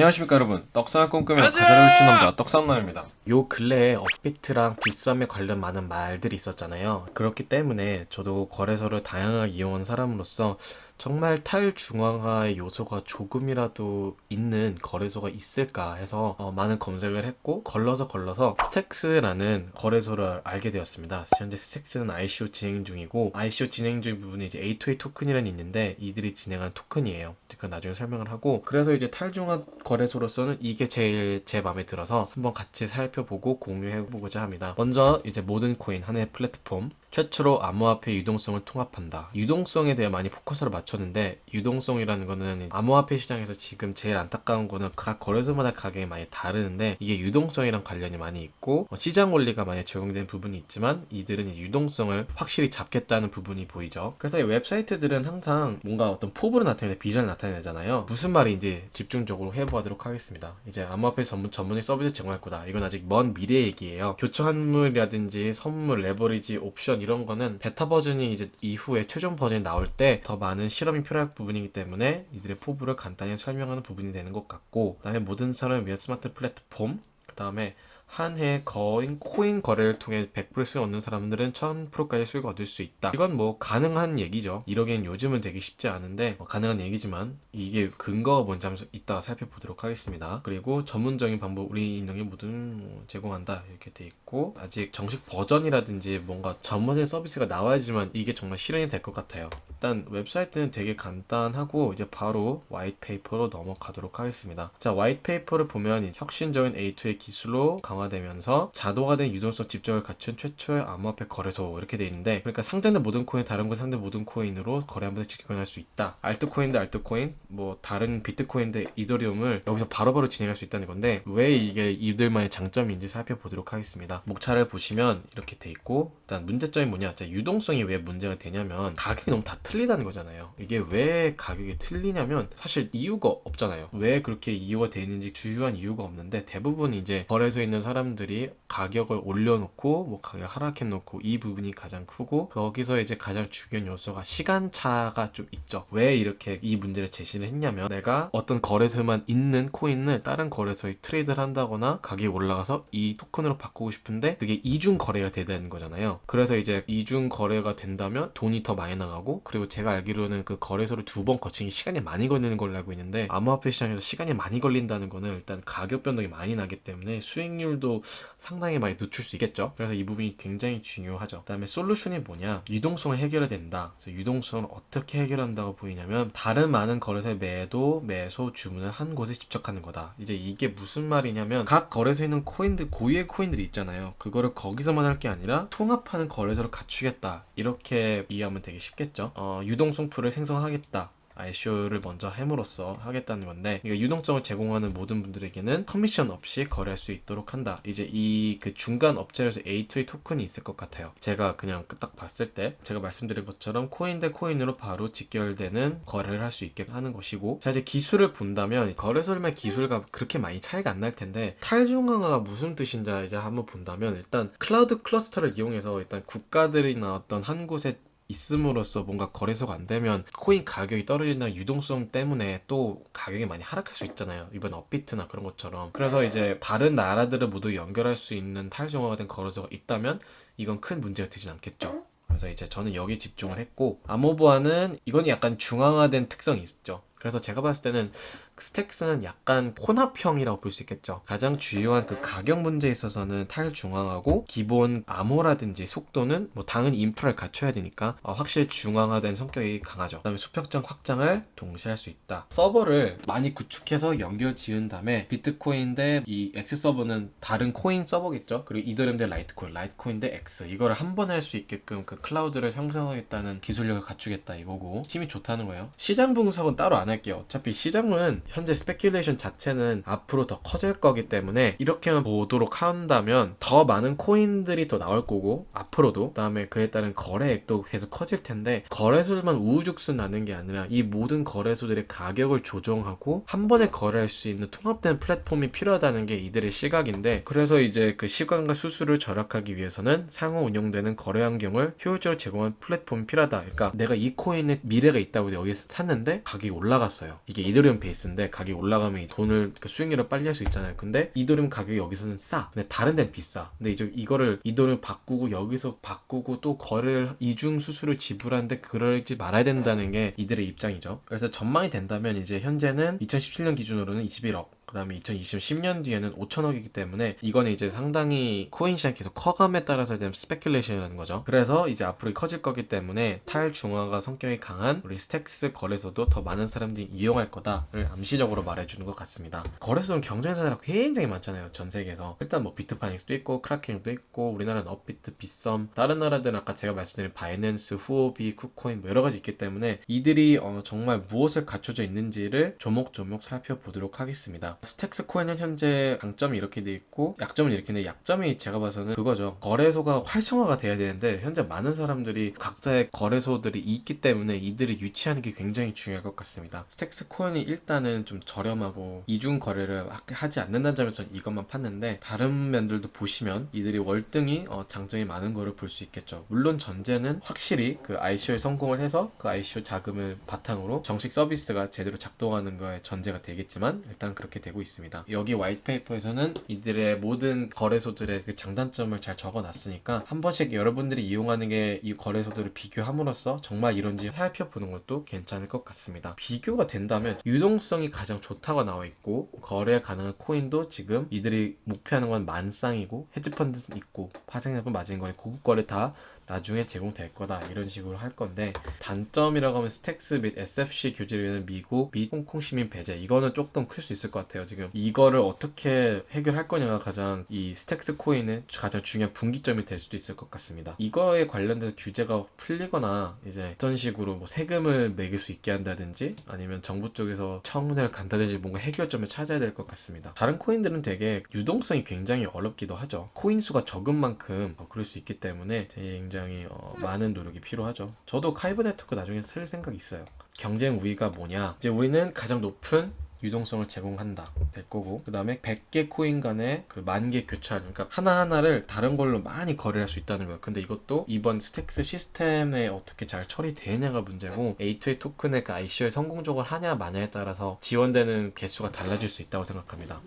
안녕하십니까 여러분. 떡상을 꿈꾸며 가사를 훔친 남자 떡상남입니다. 요 근래에 업비트랑 빗썸에 관련 많은 말들이 있었잖아요. 그렇기 때문에 저도 거래소를 다양하게 이용한 사람으로서 정말 탈중앙화의 요소가 조금이라도 있는 거래소가 있을까 해서 어, 많은 검색을 했고 걸러서 걸러서 스택스라는 거래소를 알게 되었습니다. 현재 스택스는 ICO 진행 중이고 ICO 진행 중 부분에 이제 A2A 토큰이라는 있는데 이들이 진행한 토큰이에요. 그건 나중에 설명을 하고 그래서 이제 탈중앙 거래소로서는 이게 제일 제 마음에 들어서 한번 같이 살펴보고 공유해보고자 합니다. 먼저 이제 모든 코인 하나의 플랫폼 최초로 암호화폐 유동성을 통합한다. 유동성에 대해 많이 포커스를 맞췄는데 유동성이라는 거는 암호화폐 시장에서 지금 제일 안타까운 거는 각 거래소마다 가격이 많이 다르는데 이게 유동성이랑 관련이 많이 있고 어, 시장 원리가 많이 적용된 부분이 있지만 이들은 유동성을 확실히 잡겠다는 부분이 보이죠. 그래서 이 웹사이트들은 항상 뭔가 어떤 포부를 나타내는 비전을 나타내잖아요. 무슨 말인지 집중적으로 해보도록 하겠습니다. 이제 암호화폐 전문 전문의 서비스 제공할 거다. 이건 아직 먼 미래 얘기예요. 교처 현물이라든지 선물, 레버리지, 옵션 이런 거는 베타 버전이 이제 이후에 최종 버전이 나올 때 더 많은 실험이 필요할 부분이기 때문에 이들의 포부를 간단히 설명하는 부분이 되는 것 같고 그다음에 모든 사람을 위한 스마트 플랫폼 그 다음에 한 해 거인 코인 거래를 통해 100% 수익 얻는 사람들은 1000%까지 수익 얻을 수 있다. 이건 뭐 가능한 얘기죠. 1억엔 요즘은 되기 쉽지 않은데 뭐 가능한 얘기지만 이게 근거가 뭔지 한번 이따가 살펴보도록 하겠습니다. 그리고 전문적인 방법 우리 인력이 모든 뭐 제공한다 이렇게 돼 있고 아직 정식 버전이라든지 뭔가 전문의 서비스가 나와야지만 이게 정말 실현이 될 것 같아요. 일단 웹사이트는 되게 간단하고 이제 바로 white paper로 넘어가도록 하겠습니다. 자 white paper를 보면 혁신적인 A2A의 기술로 강화 되면서 자동화된 유동성 집적을 갖춘 최초의 암호화폐 거래소 이렇게 돼 있는데 그러니까 상장된 모든 코인 다른 곳 상대 모든 코인으로 거래 한 번에 직결할 수 있다. 알트코인 대 알트코인 뭐 다른 비트코인 대 이더리움을 여기서 바로 바로 진행할 수 있다는 건데 왜 이게 이들만의 장점인지 살펴보도록 하겠습니다. 목차를 보시면 이렇게 돼 있고 일단 문제점이 뭐냐? 자, 유동성이 왜 문제가 되냐면 가격이 너무 다 틀리다는 거잖아요. 이게 왜 가격이 틀리냐면 사실 이유가 없잖아요. 왜 그렇게 이유가 되어 있는지 주요한 이유가 없는데 대부분 이제 거래소에 있는 사람 들이 가격을 올려놓고 뭐 가격 하락해놓고 이 부분이 가장 크고 거기서 이제 가장 중요한 요소가 시간차가 좀 있죠. 왜 이렇게 이 문제를 제시를 했냐면 내가 어떤 거래소에만 있는 코인을 다른 거래소에 트레이드를 한다거나 가격이 올라가서 이 토큰으로 바꾸고 싶은데 그게 이중 거래가 되는 거잖아요. 그래서 이제 이중 거래가 된다면 돈이 더 많이 나가고 그리고 제가 알기로는 그 거래소를 두 번 거치기 시간이 많이 걸리는 걸로 알고 있는데 암호화폐 시장에서 시간이 많이 걸린다는 거는 일단 가격 변동이 많이 나기 때문에 수익률 도 상당히 많이 늦출 수 있겠죠. 그래서 이 부분이 굉장히 중요하죠. 그 다음에 솔루션이 뭐냐? 유동성을 해결해야 된다. 그래서 유동성을 어떻게 해결한다고 보이냐면 다른 많은 거래소의 매도, 매수, 주문을 한 곳에 집적하는 거다. 이제 이게 무슨 말이냐면 각 거래소에 있는 코인들 고유의 코인들이 있잖아요. 그거를 거기서만 할 게 아니라 통합하는 거래소를 갖추겠다. 이렇게 이해하면 되게 쉽겠죠. 어, 유동성 풀을 생성하겠다. ICO를 먼저 함으로써 하겠다는 건데 그러니까 유동성을 제공하는 모든 분들에게는 커미션 없이 거래할 수 있도록 한다. 이제 이 그 중간 업체에서 A2A 토큰이 있을 것 같아요. 제가 그냥 딱 봤을 때 제가 말씀드린 것처럼 코인 대 코인으로 바로 직결되는 거래를 할 수 있게 하는 것이고 자 이제 기술을 본다면 거래소들만 기술과 그렇게 많이 차이가 안 날 텐데 탈중앙화가 무슨 뜻인지 이제 한번 본다면 일단 클라우드 클러스터를 이용해서 일단 국가들이나 어떤 한 곳에 있음으로써 뭔가 거래소가 안 되면 코인 가격이 떨어진다는 유동성 때문에 또 가격이 많이 하락할 수 있잖아요. 이번 업비트나 그런 것처럼. 그래서 이제 다른 나라들을 모두 연결할 수 있는 탈중앙화가 된 거래소가 있다면 이건 큰 문제가 되진 않겠죠. 그래서 이제 저는 여기 집중을 했고 아모보아는 이건 약간 중앙화된 특성이 있죠. 그래서 제가 봤을 때는 스택스는 약간 혼합형이라고 볼 수 있겠죠. 가장 주요한 그 가격 문제에 있어서는 탈중앙하고 기본 암호라든지 속도는 뭐 당연히 인프라를 갖춰야 되니까 어, 확실히 중앙화된 성격이 강하죠. 그 다음에 수평적 확장을 동시에 할 수 있다. 서버를 많이 구축해서 연결 지은 다음에 비트코인 대 이 X 서버는 다른 코인 서버겠죠. 그리고 이더리움 대 라이트코인, 라이트코인 대 X 이거를 한 번에 할 수 있게끔 그 클라우드를 형성하겠다는 기술력을 갖추겠다 이거고 힘이 좋다는 거예요. 시장 분석은 따로 안 할게요. 어차피 시장은 현재 speculation 자체는 앞으로 더 커질 거기 때문에 이렇게만 보도록 한다면 더 많은 코인들이 더 나올 거고 앞으로도 그 다음에 그에 따른 거래액도 계속 커질 텐데 거래소들만 우후죽순 나는 게 아니라 이 모든 거래소들의 가격을 조정하고 한 번에 거래할 수 있는 통합된 플랫폼이 필요하다는 게 이들의 시각인데 그래서 이제 그 시간과 수수를 절약하기 위해서는 상호 운영되는 거래 환경을 효율적으로 제공한 플랫폼이 필요하다. 그러니까 내가 이 코인에 미래가 있다고 여기서 샀는데 가격이 올라가 올라갔어요. 이게 이더리움 베이스인데 가격이 올라가면 이 돈을 그러니까 수익률을 빨리 할 수 있잖아요. 근데 이더리움 가격이 여기서는 싸. 근데 다른 데는 비싸. 근데 이제 이거를 이더리움 바꾸고 여기서 바꾸고 또 거래를 이중 수수료 지불하는데 그러지 말아야 된다는 게 이들의 입장이죠. 그래서 전망이 된다면 이제 현재는 2017년 기준으로는 21억 그 다음에 2020년 뒤에는 5천억이기 때문에 이거는 이제 상당히 코인 시장 계속 커감에 따라서 되는 speculation이라는 거죠. 그래서 이제 앞으로 커질 거기 때문에 탈중앙화가 성격이 강한 우리 스택스 거래소도 더 많은 사람들이 이용할 거다를 암시적으로 말해주는 것 같습니다. 거래소는 경쟁사가 굉장히 많잖아요. 전 세계에서. 일단 뭐 비트파이넥스도 있고 크라켄도 있고 우리나라는 업비트, 빗썸 다른 나라들은 아까 제가 말씀드린 바이낸스, 후오비, 쿠코인 뭐 여러 가지 있기 때문에 이들이 어, 정말 무엇을 갖춰져 있는지를 조목조목 살펴보도록 하겠습니다. 스택스 코인은 현재 강점이 이렇게 돼 있고 약점은 이렇게 있는데 약점이 제가 봐서는 그거죠. 거래소가 활성화가 돼야 되는데 현재 많은 사람들이 각자의 거래소들이 있기 때문에 이들이 유치하는 게 굉장히 중요할 것 같습니다. 스택스 코인이 일단은 좀 저렴하고 이중 거래를 하지 않는다는 점에서 이것만 봤는데 다른 면들도 보시면 이들이 월등히 어, 장점이 많은 거를 볼 수 있겠죠. 물론 전제는 확실히 그 ICO에 성공을 해서 그 ICO 자금을 바탕으로 정식 서비스가 제대로 작동하는 거에 전제가 되겠지만 일단 그렇게 되고 있습니다. 여기 white paper에서는 이들의 모든 거래소들의 그 장단점을 잘 적어놨으니까 한 번씩 여러분들이 이용하는 게 이 거래소들을 비교함으로써 정말 이런지 살펴보는 것도 괜찮을 것 같습니다. 비교가 된다면 유동성이 가장 좋다고 나와 있고 거래 가능한 코인도 지금 이들이 목표하는 건 만쌍이고 헤지펀드는 있고 파생자금 마진거래 고급 거래 다 나중에 제공될 거다 이런 식으로 할 건데 단점이라고 하면 스택스 및 SFC 규제를 위한 미국 및 홍콩 시민 배제 이거는 조금 클 수 있을 것 같아요 지금. 이거를 어떻게 해결할 거냐가 가장 이 스택스 코인의 가장 중요한 분기점이 될 수도 있을 것 같습니다. 이거에 관련돼서 규제가 풀리거나 이제 어떤 식으로 뭐 세금을 매길 수 있게 한다든지 아니면 정부 쪽에서 청문회를 간다든지 뭔가 해결점을 찾아야 될 것 같습니다. 다른 코인들은 되게 유동성이 굉장히 어렵기도 하죠. 코인 수가 적은 만큼 어, 그럴 수 있기 때문에 굉장히 굉장히 어, 많은 노력이 필요하죠. 저도 카이버 네트워크 나중에 쓸 생각 있어요. 경쟁 우위가 뭐냐? 이제 우리는 가장 높은 유동성을 제공한다 될 거고 그 다음에 100개 코인 간의 그 만 개 교차 그러니까 하나하나를 다른 걸로 많이 거래할 수 있다는 거예요 근데 이것도 이번 스택스 시스템에 어떻게 잘 처리되느냐가 문제고 A2A 토큰의 그 ICO에 성공적으로 하냐 마냐에 따라서 지원되는 개수가 달라질 수 있다고 생각합니다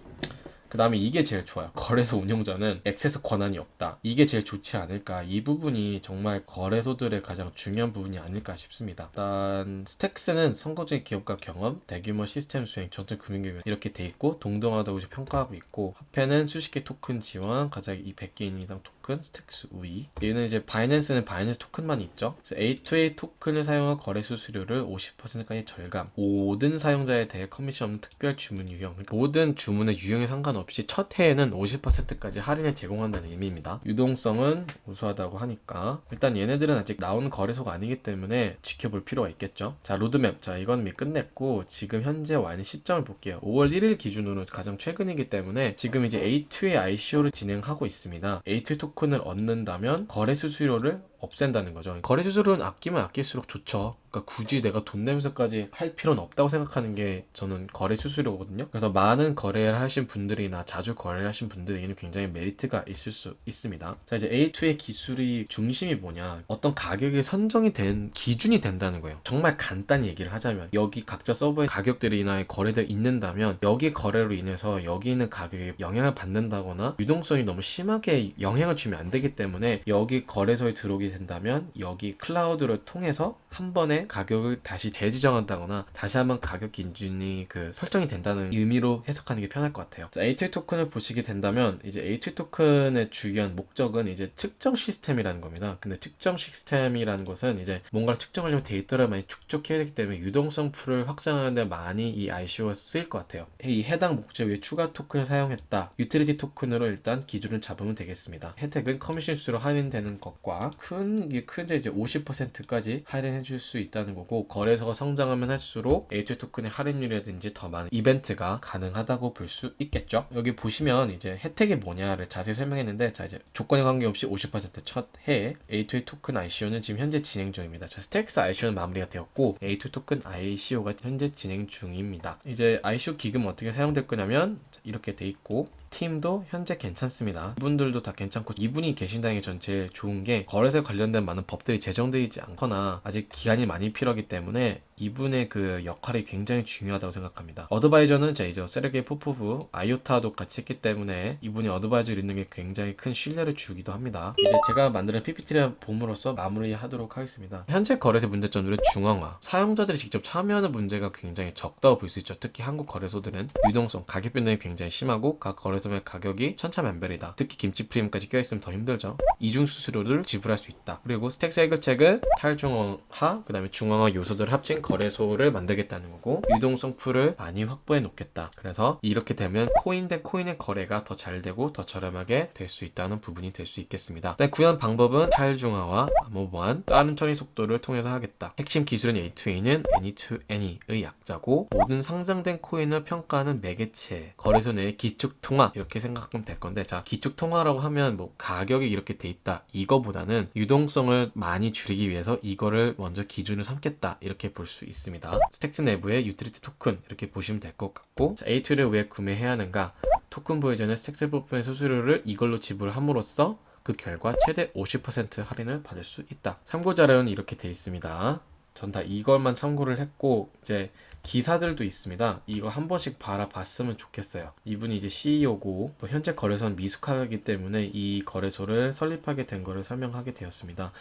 그 다음에 이게 제일 좋아요. 거래소 운영자는 액세스 권한이 없다. 이게 제일 좋지 않을까. 이 부분이 정말 거래소들의 가장 중요한 부분이 아닐까 싶습니다. 일단 스택스는 성공적인 기업가 경험, 대규모 시스템 수행, 전통 금융기관 이렇게 돼 있고 동등하다고 평가하고 있고 화폐는 수십 개 토큰 지원, 가장 이 100개 이상 토큰, 스택스 우위. 얘는 이제 바이낸스는 바이낸스 토큰만 있죠. A2A 토큰을 사용한 거래 수수료를 50%까지 절감. 모든 사용자에 대해 커미션 없는 특별 주문 유형. 그러니까 모든 주문의 유형에 상관없이 없이 첫 해에는 50%까지 할인을 제공한다는 의미입니다. 유동성은 우수하다고 하니까 일단 얘네들은 아직 나온 거래소가 아니기 때문에 지켜볼 필요가 있겠죠. 자 로드맵 자 이건 끝냈고 지금 현재 와 있는 시점을 볼게요. 5월 1일 기준으로 가장 최근이기 때문에 지금 이제 A2의 ICO를 진행하고 있습니다. A2 토큰 을 얻는다면 거래 수수료를 없앤다는 거죠. 거래 수수료는 아끼면 아낄수록 좋죠. 그러니까 굳이 내가 돈 내면서까지 할 필요는 없다고 생각하는 게 저는 거래 수수료거든요. 그래서 많은 거래를 하신 분들이나 자주 거래를 하신 분들에게는 굉장히 메리트가 있을 수 있습니다. 자 이제 A2의 기술이 중심이 뭐냐 어떤 가격이 선정이 된 기준이 된다는 거예요. 정말 간단히 얘기를 하자면 여기 각자 서버의 가격들이나 거래들 있는다면 여기 거래로 인해서 여기 있는 가격에 영향을 받는다거나 유동성이 너무 심하게 영향을 주면 안 되기 때문에 여기 거래소에 들어오게 된다면 여기 클라우드를 통해서 한 번에 가격을 다시 재지정한다거나 다시 한번 가격 기준이 그 설정이 된다는 의미로 해석하는 게 편할 것 같아요. A2 토큰을 보시게 된다면 이제 A2 토큰의 주요한 목적은 이제 측정 시스템이라는 겁니다. 근데 측정 시스템이라는 것은 이제 뭔가를 측정하려면 데이터를 많이 축적해야 되기 때문에 유동성 풀을 확장하는 데 많이 이 ICO가 쓰일 것 같아요. 이 해당 목적 위에 추가 토큰을 사용했다. 유틸리티 토큰으로 일단 기준을 잡으면 되겠습니다. 혜택은 커미션 수로 할인되는 것과 큰, 큰제 이제 50%까지 할인해 줄 수 있다는 거고 거래소가 성장하면 할수록 A2 토큰의 할인율이라든지 더 많은 이벤트가 가능하다고 볼 수 있겠죠. 여기 보시면 이제 혜택이 뭐냐를 자세히 설명했는데 자 이제 조건에 관계없이 50%첫 해에 A2 토큰 ICO는 지금 현재 진행 중입니다. 자 스택스 ICO는 마무리가 되었고 A2 토큰 ICO가 현재 진행 중입니다. 이제 ICO 기금 어떻게 사용될 거냐면 이렇게 돼 있고 팀도 현재 괜찮습니다. 이분들도 다 괜찮고 이분이 계신다는 게 전 제일 좋은 게 거래소에 관련된 많은 법들이 제정되어 있지 않거나 아직 기간이 많이 필요하기 때문에 이분의 그 역할이 굉장히 중요하다고 생각합니다. advisor는 제 이제 세르게이 포포프, 아이오타도 같이 했기 때문에 이분이 advisor를 있는 게 굉장히 큰 신뢰를 주기도 합니다. 이제 제가 만드는 PPT를 봄으로써 마무리하도록 하겠습니다. 현재 거래소 문제점들은 중앙화, 사용자들이 직접 참여하는 문제가 굉장히 적다고 볼 수 있죠. 특히 한국 거래소들은 유동성, 가격 변동이 굉장히 심하고 각 거래소의 가격이 천차만별이다. 특히 김치 프리미엄까지 껴있으면 더 힘들죠. 이중 수수료를 지불할 수 있다. 그리고 스택스 해결책은 탈중앙화, 그 다음에 중앙화 요소들을 합친 거 래소를 만들겠다는 거고 유동성 풀을 많이 확보해 놓겠다. 그래서 이렇게 되면 코인 대 코인의 거래가 더 잘 되고 더 저렴하게 될 수 있다는 부분이 될 수 있겠습니다. 네, 구현 방법은 탈중앙화, 암호 보안, 빠른 처리 속도를 통해서 하겠다. 핵심 기술은 A2A는 Any2Any의 약자고 모든 상장된 코인을 평가하는 매개체, 거래소 내의 기축 통화 이렇게 생각하면 될 건데 자 기축 통화라고 하면 뭐 가격이 이렇게 돼 있다 이거보다는 유동성을 많이 줄이기 위해서 이거를 먼저 기준을 삼겠다 이렇게 볼수 있습니다. 스택스 내부의 유틸리티 토큰 이렇게 보시면 될 것 같고 자, A2를 왜 구매해야 하는가? 토큰 보유 전에 스택스 부분의 수수료를 이걸로 지불함으로써 그 결과 최대 50% 할인을 받을 수 있다. 참고 자료는 이렇게 돼 있습니다. 전 다 이걸만 참고를 했고 이제 기사들도 있습니다. 이거 한 번씩 바라봤으면 좋겠어요. 이분이 이제 CEO고 현재 거래소는 미숙하기 때문에 이 거래소를 설립하게 된 거를 설명하게 되었습니다.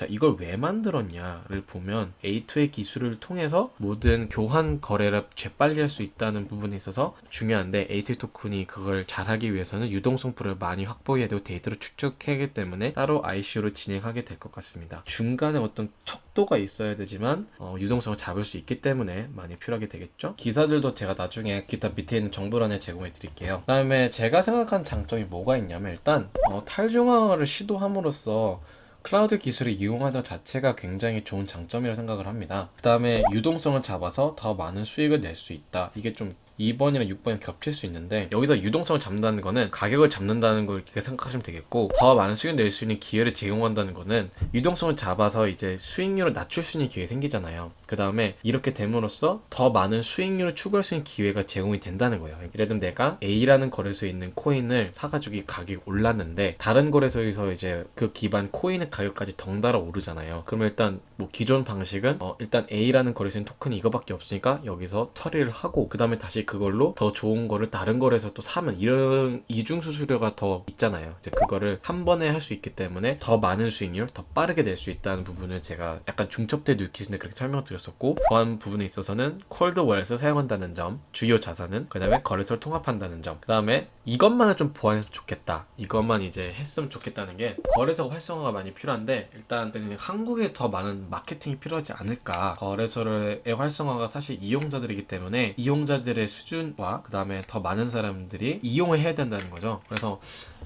자, 이걸 왜 만들었냐를 보면 A2의 기술을 통해서 모든 교환 거래를 재빨리 할 수 있다는 부분에 있어서 중요한데 A2 토큰이 그걸 잘하기 위해서는 유동성 풀을 많이 확보해야 되고 데이터를 축적해야 하기 때문에 따로 ICO를 진행하게 될 것 같습니다. 중간에 어떤 척도가 있어야 되지만 어, 유동성을 잡을 수 있기 때문에 많이 필요하게 되겠죠. 기사들도 제가 나중에 기타 밑에 있는 정보란에 제공해 드릴게요. 그 다음에 제가 생각한 장점이 뭐가 있냐면 일단 어, 탈중앙화를 시도함으로써 클라우드 기술을 이용하는 자체가 굉장히 좋은 장점이라고 생각을 합니다. 그 다음에 유동성을 잡아서 더 많은 수익을 낼 수 있다. 이게 좀 2번이랑 6번이 겹칠 수 있는데 여기서 유동성을 잡는다는 거는 가격을 잡는다는 걸 이렇게 생각하시면 되겠고 더 많은 수익을 낼 수 있는 기회를 제공한다는 거는 유동성을 잡아서 이제 수익률을 낮출 수 있는 기회가 생기잖아요. 그 다음에 이렇게 됨으로써 더 많은 수익률을 추구할 수 있는 기회가 제공이 된다는 거예요. 예를 들면 내가 A라는 거래소에 있는 코인을 사가지고 이 가격이 올랐는데 다른 거래소에서 이제 그 기반 코인의 가격까지 덩달아 오르잖아요. 그러면 일단 뭐 기존 방식은 어 일단 A라는 거래소에 토큰이 이거밖에 없으니까 여기서 처리를 하고 그 다음에 다시 그걸로 더 좋은 거를 다른 거래소 또 사면 이런 이중 수수료가 더 있잖아요. 이제 그거를 한 번에 할 수 있기 때문에 더 많은 수익률, 더 빠르게 낼 수 있다는 부분을 제가 약간 중첩돼 뉴키즈인데 그렇게 설명드렸었고 보안 부분에 있어서는 콜드 월렛을 사용한다는 점, 주요 자산은 그 다음에 거래소를 통합한다는 점, 그 다음에 이것만을 좀 보완했으면 좋겠다. 이것만 이제 했으면 좋겠다는 게 거래소 활성화가 많이 필요한데 일단 한국에 더 많은 마케팅이 필요하지 않을까. 거래소의 활성화가 사실 이용자들이기 때문에 이용자들의 수 준과 그 다음에 더 많은 사람들이 이용을 해야 된다는 거죠. 그래서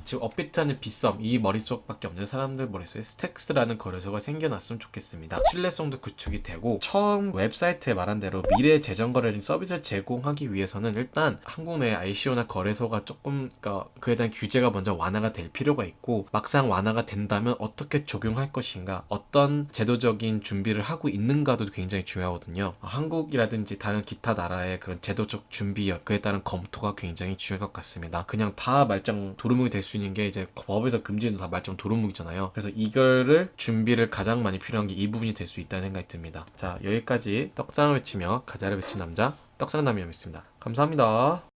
지금 업비트하는 빗썸 이 머릿속밖에 없는 사람들 머릿속에 스택스라는 거래소가 생겨났으면 좋겠습니다. 신뢰성도 구축이 되고 처음 웹사이트에 말한 대로 미래 재정 거래를 서비스를 제공하기 위해서는 일단 한국 내 ICO나 거래소가 조금 그러니까 그에 대한 규제가 먼저 완화가 될 필요가 있고 막상 완화가 된다면 어떻게 적용할 것인가 어떤 제도적인 준비를 하고 있는가도 굉장히 중요하거든요. 한국이라든지 다른 기타 나라의 그런 제도적 준비 그에 따른 검토가 굉장히 중요할 것 같습니다. 그냥 다 말짱 도루묵이 될 수 있는 게 이제 법에서 금지는 다 말짱 도루묵이잖아요. 그래서 이거를 준비를 가장 많이 필요한 게 이 부분이 될 수 있다는 생각이 듭니다. 자 여기까지 떡상을 외치며 가자를 외친 남자 떡상남이었습니다. 감사합니다.